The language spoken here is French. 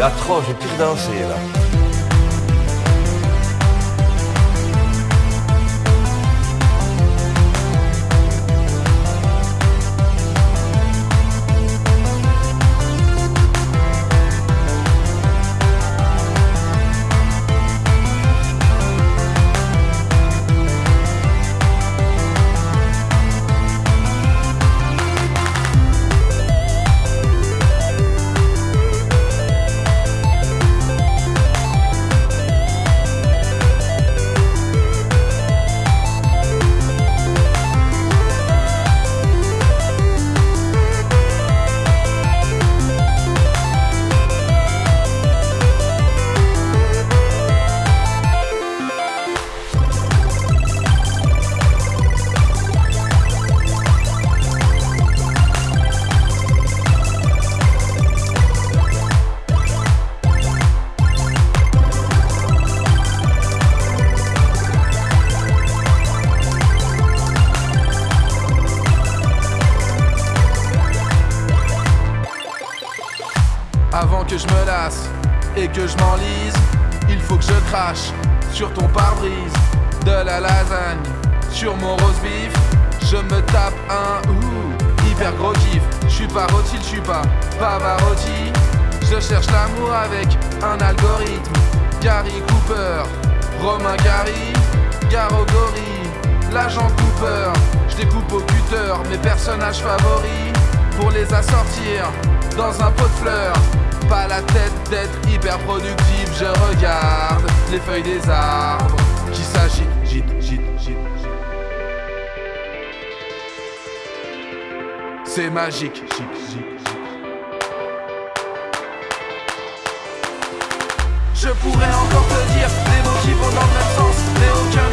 C'est atroce, j'ai tout dansé là. Que je me lasse et que je m'enlise, il faut que je crache sur ton pare-brise. De la lasagne sur mon rose beef, je me tape un ouh, hyper gros kiff. Je suis pas rôti, je suis pas Pavarotti. Je cherche l'amour avec un algorithme. Gary Cooper, Romain Gary, Garogori, l'agent Cooper. Je découpe au cutter mes personnages favoris pour les assortir dans un pot de fleurs. Tête d'être hyper productif, je regarde les feuilles des arbres qui s'agitent, gîte, gîte, gîte. C'est magique, gîte, gîte, gîte. Je pourrais encore te dire des mots qui vont dans le même sens, mais aucun.